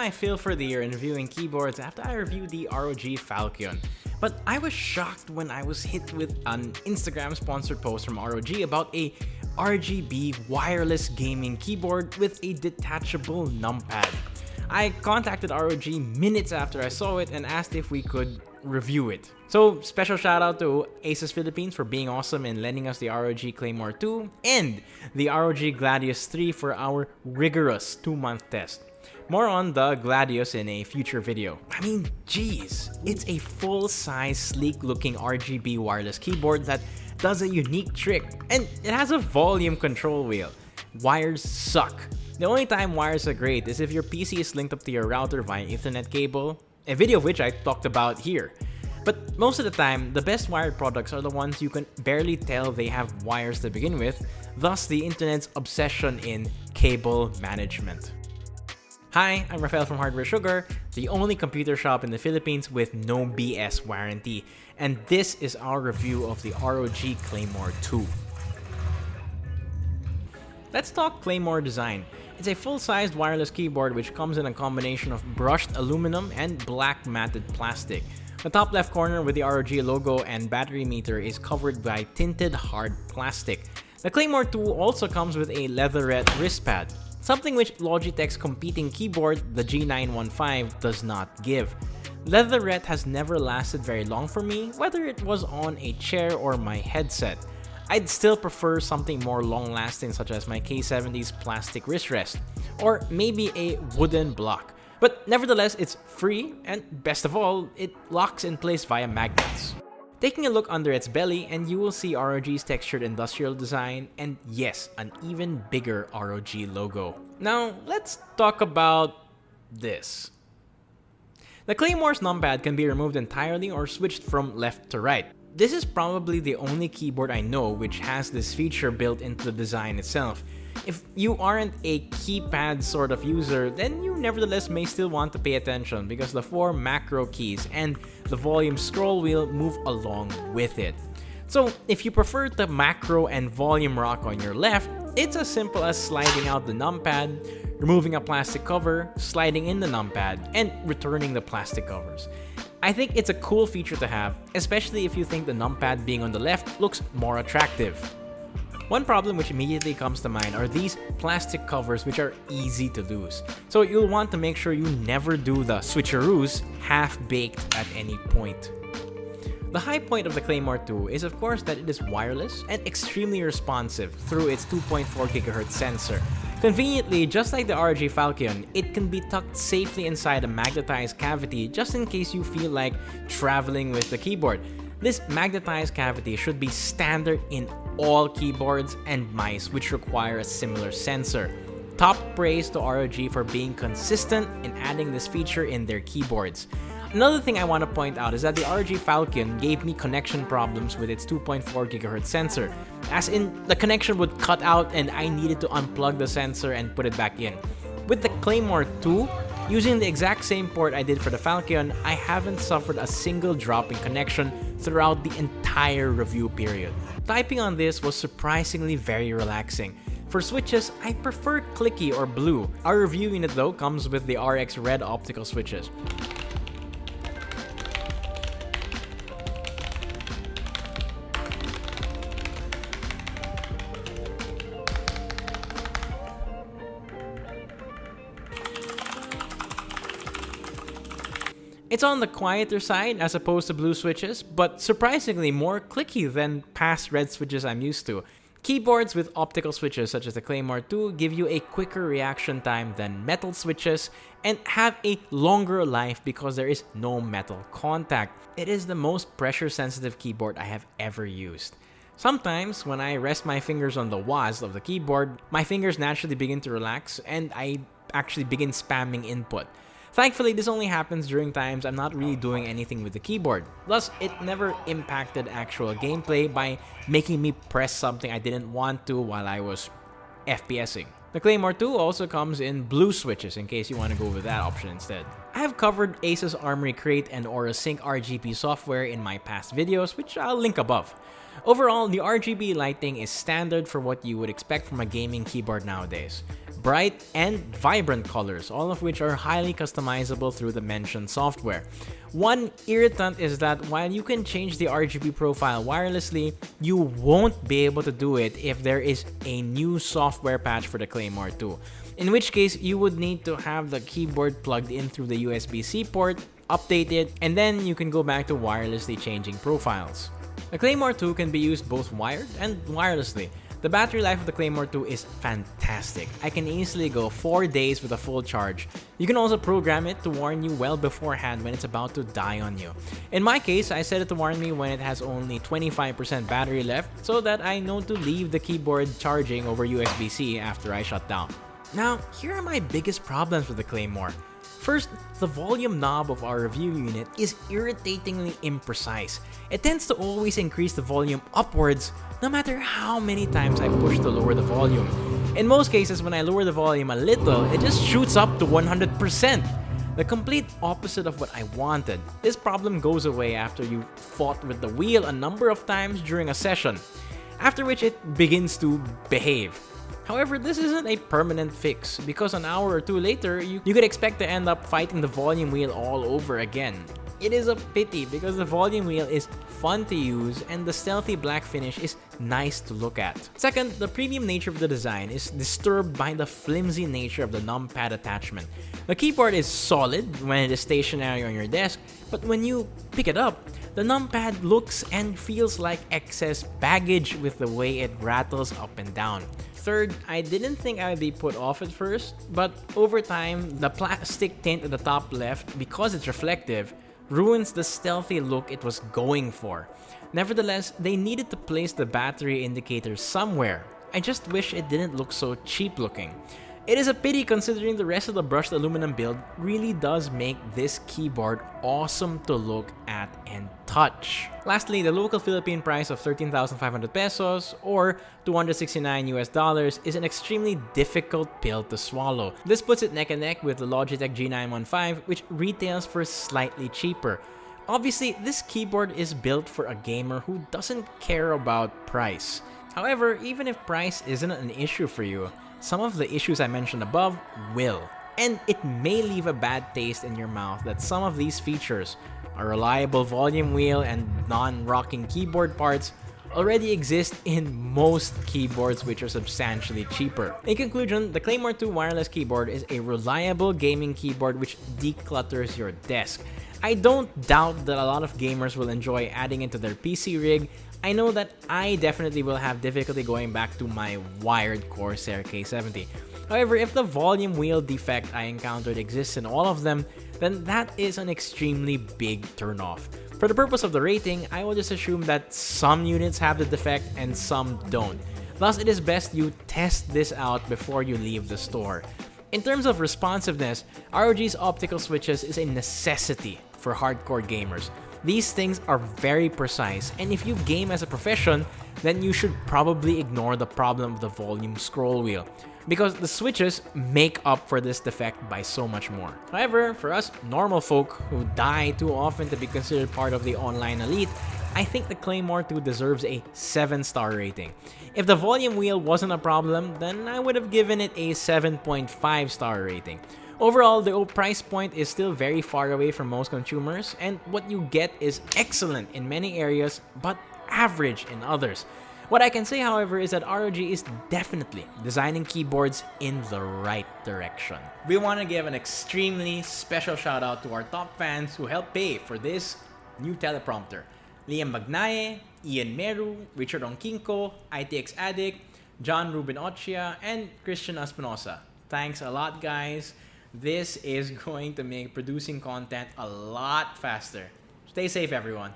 my fill for the year in reviewing keyboards after I reviewed the ROG Falchion. But I was shocked when I was hit with an Instagram sponsored post from ROG about a RGB wireless gaming keyboard with a detachable numpad. I contacted ROG minutes after I saw it and asked if we could review it. So special shout out to Asus Philippines for being awesome and lending us the ROG Claymore 2 and the ROG Gladius 3 for our rigorous 2-month test. More on the Gladius in a future video. I mean, geez, it's a full-size, sleek-looking RGB wireless keyboard that does a unique trick, and it has a volume control wheel. Wires suck. The only time wires are great is if your PC is linked up to your router via Ethernet cable, a video of which I talked about here. But most of the time, the best wired products are the ones you can barely tell they have wires to begin with, thus the internet's obsession in cable management. Hi, I'm Rafael from Hardware Sugar, the only computer shop in the Philippines with no BS warranty, and this is our review of the ROG Claymore 2. Let's talk Claymore design. It's a full-sized wireless keyboard which comes in a combination of brushed aluminum and black matted plastic. The top left corner with the ROG logo and battery meter is covered by tinted hard plastic. The Claymore 2 also comes with a leatherette wrist pad, something which Logitech's competing keyboard, the G915, does not give. Leatherette has never lasted very long for me, whether it was on a chair or my headset. I'd still prefer something more long-lasting such as my K70's plastic wrist rest, or maybe a wooden block. But nevertheless, it's free, and best of all, it locks in place via magnets. Taking a look under its belly and you will see ROG's textured industrial design and yes, an even bigger ROG logo. Now, let's talk about this. The Claymore's numpad can be removed entirely or switched from left to right. This is probably the only keyboard I know which has this feature built into the design itself. If you aren't a keypad sort of user, then you nevertheless may still want to pay attention because the four macro keys and the volume scroll wheel move along with it. So if you prefer the macro and volume rock on your left, it's as simple as sliding out the numpad, removing a plastic cover, sliding in the numpad, and returning the plastic covers. I think it's a cool feature to have, especially if you think the numpad being on the left looks more attractive. One problem which immediately comes to mind are these plastic covers which are easy to lose. So you'll want to make sure you never do the switcheroos half-baked at any point. The high point of the Claymore 2 is of course that it is wireless and extremely responsive through its 2.4 GHz sensor, Conveniently, just like the ROG Falchion, it can be tucked safely inside a magnetized cavity just in case you feel like traveling with the keyboard. This magnetized cavity should be standard in all keyboards and mice which require a similar sensor. Top praise to ROG for being consistent in adding this feature in their keyboards. Another thing I want to point out is that the ROG Falchion gave me connection problems with its 2.4 GHz sensor, as in the connection would cut out and I needed to unplug the sensor and put it back in. With the Claymore 2, using the exact same port I did for the Falchion, I haven't suffered a single drop in connection throughout the entire review period. Typing on this was surprisingly very relaxing. For switches, I prefer clicky or blue. Our review unit though comes with the RX red optical switches. It's on the quieter side as opposed to blue switches, but surprisingly more clicky than past red switches I'm used to. Keyboards with optical switches such as the Claymore 2 give you a quicker reaction time than metal switches and have a longer life because there is no metal contact. It is the most pressure sensitive keyboard I have ever used. Sometimes, when I rest my fingers on the WASD of the keyboard, my fingers naturally begin to relax and I actually begin spamming input. Thankfully, this only happens during times I'm not really doing anything with the keyboard. Thus, it never impacted actual gameplay by making me press something I didn't want to while I was FPSing. The Claymore 2 also comes in blue switches in case you want to go with that option instead. I have covered Asus Armoury Crate and Aura Sync RGB software in my past videos, which I'll link above. Overall, the RGB lighting is standard for what you would expect from a gaming keyboard nowadays. Bright and vibrant colors, all of which are highly customizable through the mentioned software. One irritant is that while you can change the RGB profile wirelessly, you won't be able to do it if there is a new software patch for the Claymore 2. In which case, you would need to have the keyboard plugged in through the USB-C port, update it, and then you can go back to wirelessly changing profiles. The Claymore 2 can be used both wired and wirelessly. The battery life of the Claymore 2 is fantastic. I can easily go 4 days with a full charge. You can also program it to warn you well beforehand when it's about to die on you. In my case, I set it to warn me when it has only 25% battery left so that I know to leave the keyboard charging over USB-C after I shut down. Now, here are my biggest problems with the Claymore. First, the volume knob of our review unit is irritatingly imprecise. It tends to always increase the volume upwards no matter how many times I push to lower the volume. In most cases, when I lower the volume a little, it just shoots up to 100%. The complete opposite of what I wanted. This problem goes away after you've fought with the wheel a number of times during a session, after which it begins to behave. However, this isn't a permanent fix because an hour or two later, you, you could expect to end up fighting the volume wheel all over again. It is a pity because the volume wheel is fun to use and the stealthy black finish is nice to look at. Second, the premium nature of the design is disturbed by the flimsy nature of the numpad attachment. The keyboard is solid when it is stationary on your desk, but when you pick it up, the numpad looks and feels like excess baggage with the way it rattles up and down. Third, I didn't think I would be put off at first, but over time, the plastic tint at the top left, because it's reflective, ruins the stealthy look it was going for. Nevertheless, they needed to place the battery indicator somewhere. I just wish it didn't look so cheap looking. It is a pity considering the rest of the brushed aluminum build really does make this keyboard awesome to look at and touch. Lastly, the local Philippine price of 13,500 pesos or 269 US dollars is an extremely difficult pill to swallow. This puts it neck and neck with the Logitech G915 which retails for slightly cheaper. Obviously, this keyboard is built for a gamer who doesn't care about price. However, even if price isn't an issue for you, some of the issues I mentioned above will. And it may leave a bad taste in your mouth that some of these features, a reliable volume wheel and non-rocking keyboard parts, already exist in most keyboards which are substantially cheaper. In conclusion, the Claymore 2 wireless keyboard is a reliable gaming keyboard which declutters your desk. I don't doubt that a lot of gamers will enjoy adding it to their PC rig, I know that I definitely will have difficulty going back to my wired Corsair K70. However, if the volume wheel defect I encountered exists in all of them, then that is an extremely big turnoff. For the purpose of the rating, I will just assume that some units have the defect and some don't. Thus, it is best you test this out before you leave the store. In terms of responsiveness, ROG's optical switches is a necessity for hardcore gamers. These things are very precise, and if you game as a profession, then you should probably ignore the problem of the volume scroll wheel, because the switches make up for this defect by so much more. However, for us normal folk who die too often to be considered part of the online elite, I think the Claymore 2 deserves a 7 star rating. If the volume wheel wasn't a problem, then I would have given it a 7.5 star rating. Overall, the price point is still very far away from most consumers, and what you get is excellent in many areas, but average in others. What I can say, however, is that ROG is definitely designing keyboards in the right direction. We want to give an extremely special shout out to our top fans who helped pay for this new teleprompter. Liam Magnaye, Ian Meru, Richard Onkinko, ITX Addict, John Ruben Ochia, and Christian Espinosa. Thanks a lot, guys. This is going to make producing content a lot faster. Stay safe, everyone.